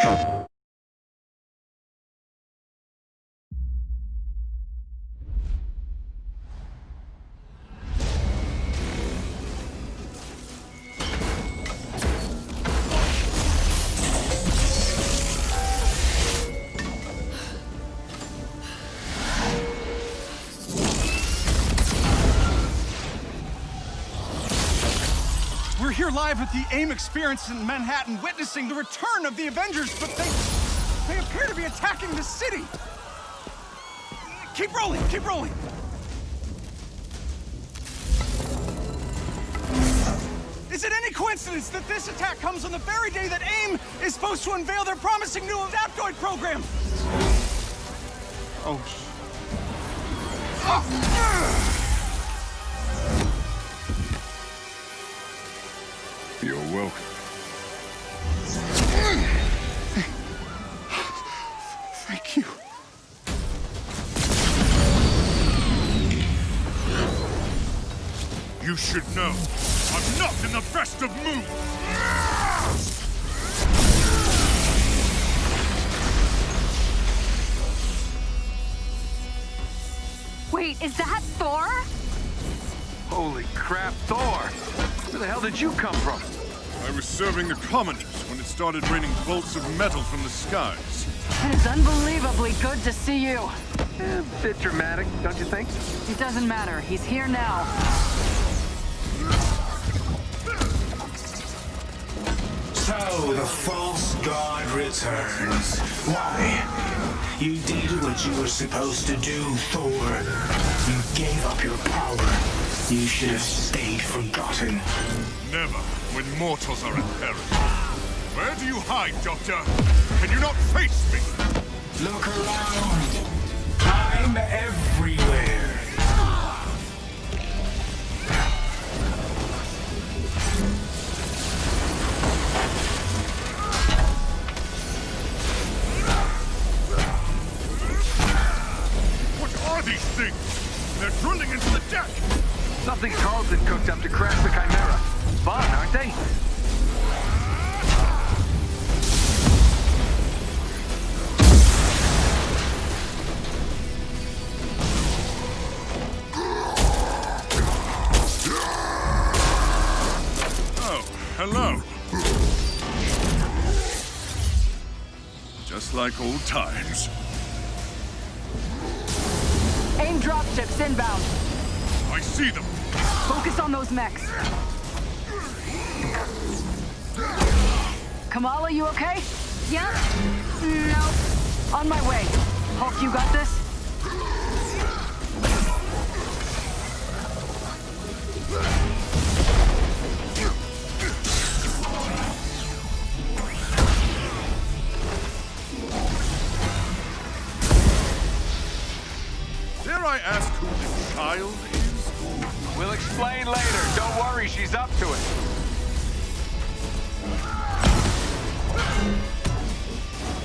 We're here live at the AIM experience in Manhattan, witnessing the return of the Avengers, but they... they appear to be attacking the city! Keep rolling, keep rolling! Is it any coincidence that this attack comes on the very day that AIM is supposed to unveil their promising new Adaptoid program? Oh, sh... Ah! You're welcome. Thank you. You should know, I'm not in the best of moods! Wait, is that Thor? Holy crap, Thor! Where the hell did you come from? I was serving the commoners when it started raining bolts of metal from the skies. It is unbelievably good to see you. Eh, bit dramatic, don't you think? It doesn't matter. He's here now. So, the false god returns. Why? You did what you were supposed to do, Thor. You gave up your power. You should have stayed forgotten. Never, when mortals are in peril. Where do you hide, Doctor? Can you not face me? Look around. I'm everywhere. What are these things? They're drilling into the deck! Something Tarleton cooked up to crash the Chimera. Fun, aren't they? Oh, hello. Just like old times. AIM dropships inbound. I see them. Focus on those mechs. Kamala, you okay? Yeah? No. On my way. Hulk, you got this? Dare I ask who this child is? We'll explain later. Don't worry, she's up to it.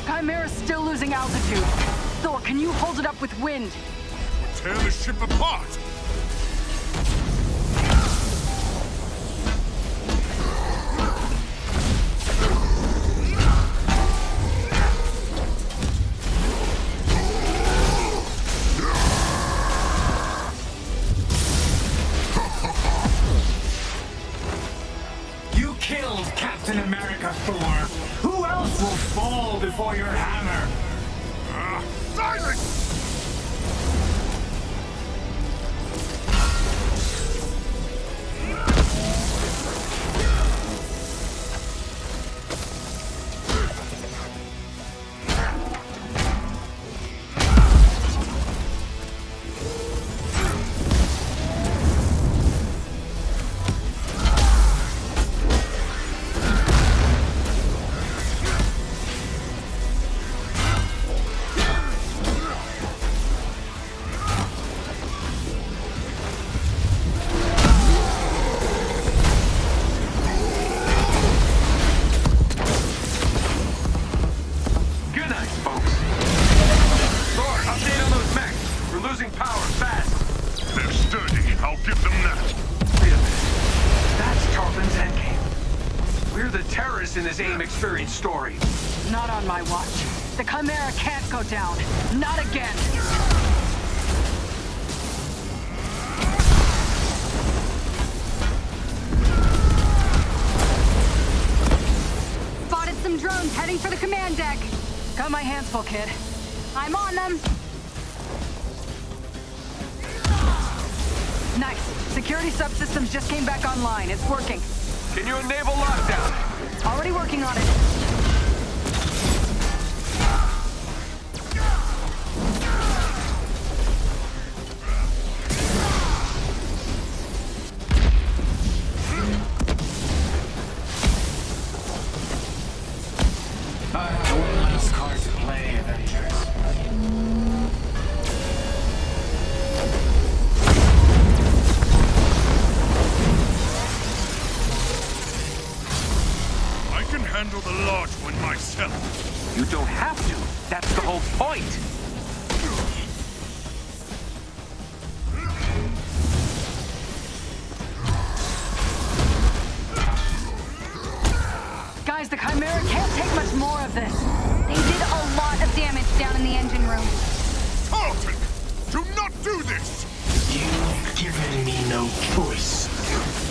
Chimera's still losing altitude. Thor, can you hold it up with wind? We'll Tear the ship apart! In his aim experience story. Not on my watch. The Chimera can't go down. Not again. Spotted some drones heading for the command deck. Got my hands full, kid. I'm on them. Nice. Security subsystems just came back online. It's working. Can you enable lockdown? Already working on it. Handle the large one myself. You don't have to. That's the whole point. Guys, the Chimera can't take much more of this. They did a lot of damage down in the engine room. Tarleton! Do not do this! You've given me no choice.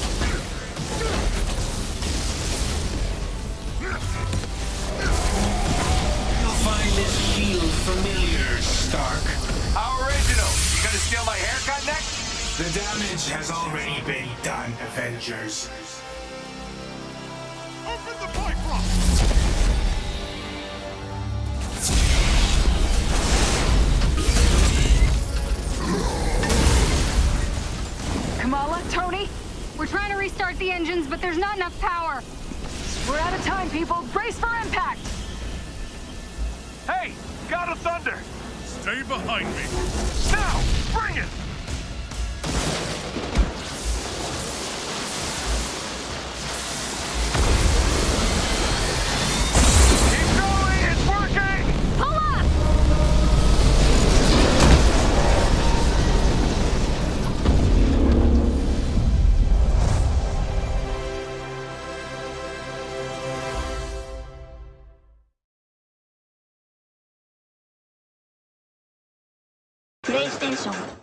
The damage has already been done, Avengers. Open the pipe lock! Kamala, Tony, We're trying to restart the engines, but there's not enough power. we're out of time, people. Brace for impact. Hey, God of Thunder. Stay behind me. Now, bring it. 效果